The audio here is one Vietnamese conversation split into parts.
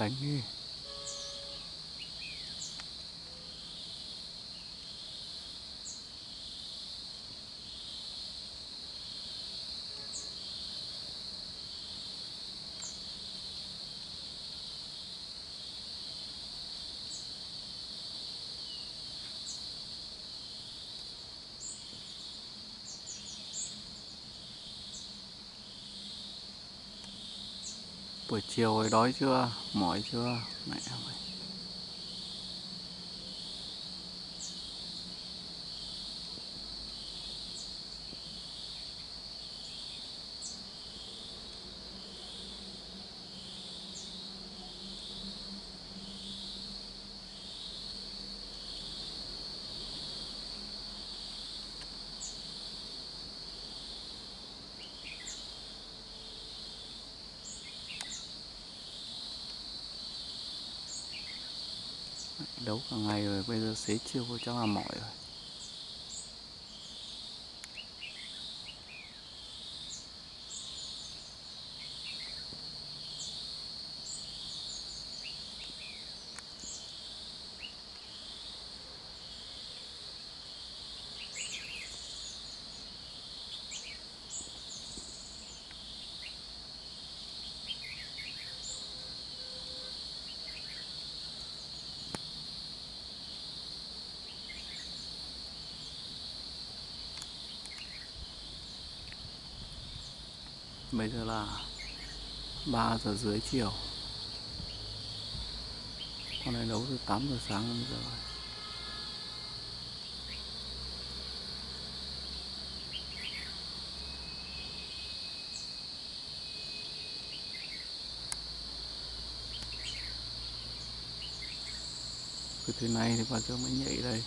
đánh đi buổi chiều rồi đói chưa? Mỏi chưa? Mẹ ơi. Đấu cả ngày rồi bây giờ xế chiều chắc là mỏi rồi. Bây giờ là 3 giờ dưới chiều. Con này đấu từ 8 giờ sáng đến giờ. Rồi cứ thế này thì bao giờ mới nhảy đây.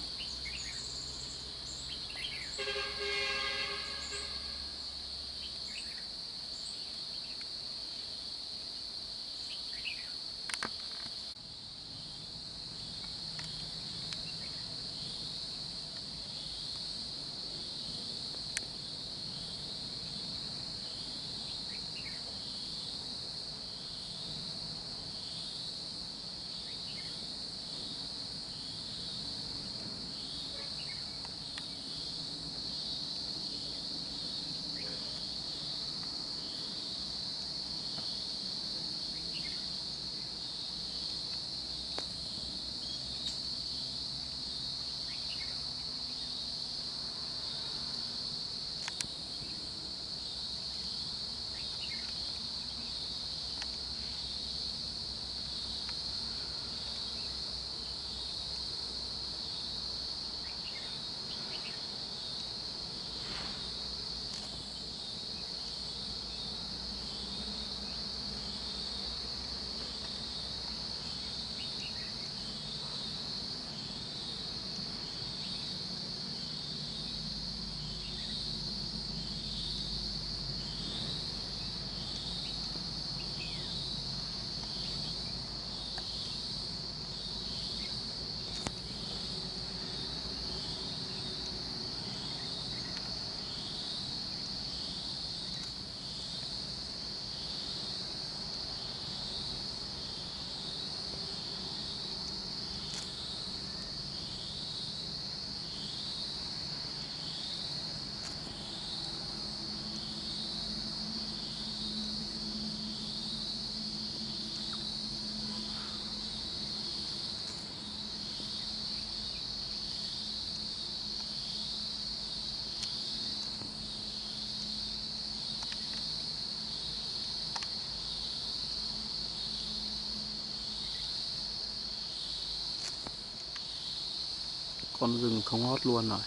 Con rừng không hót luôn rồi.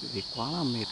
Vì quá là mệt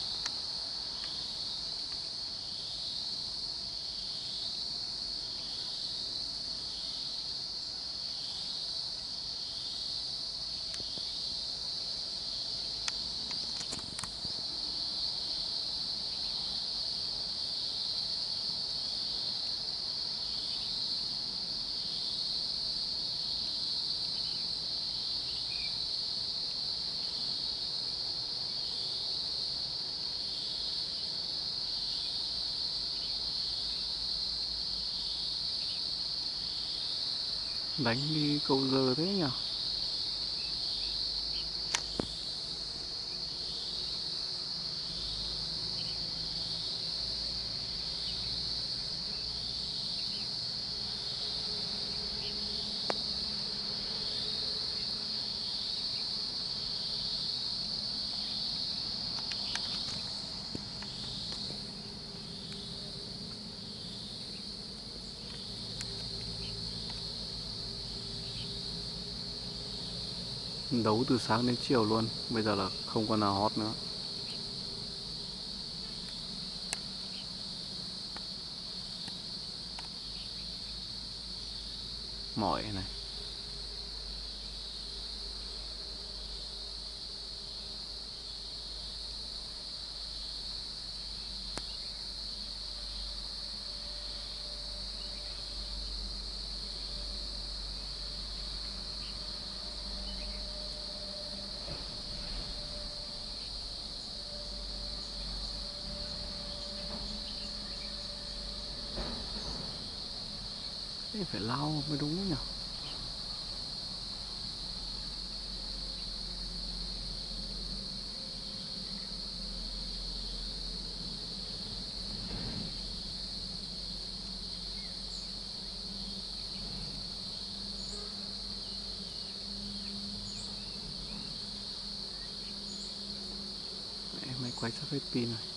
Đánh đi câu giờ thế nhỉ? Đấu từ sáng đến chiều luôn. Bây giờ là không còn nào hot nữa. Mỏi này. Thế phải lau mới đúng nhỉ? Mẹ, quay sắp hết pin rồi.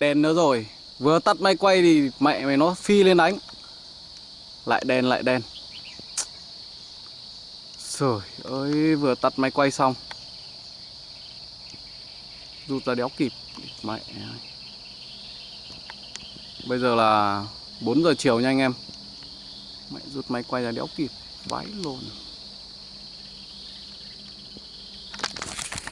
Đèn nữa rồi. Vừa tắt máy quay thì mẹ mày nó phi lên đánh. Lại đèn lại đèn. Trời ơi, vừa tắt máy quay xong. Rút ra đéo kịp. Mẹ. Bây giờ là 4 giờ chiều nha anh em. Mẹ rút máy quay ra đéo kịp. Vãi luôn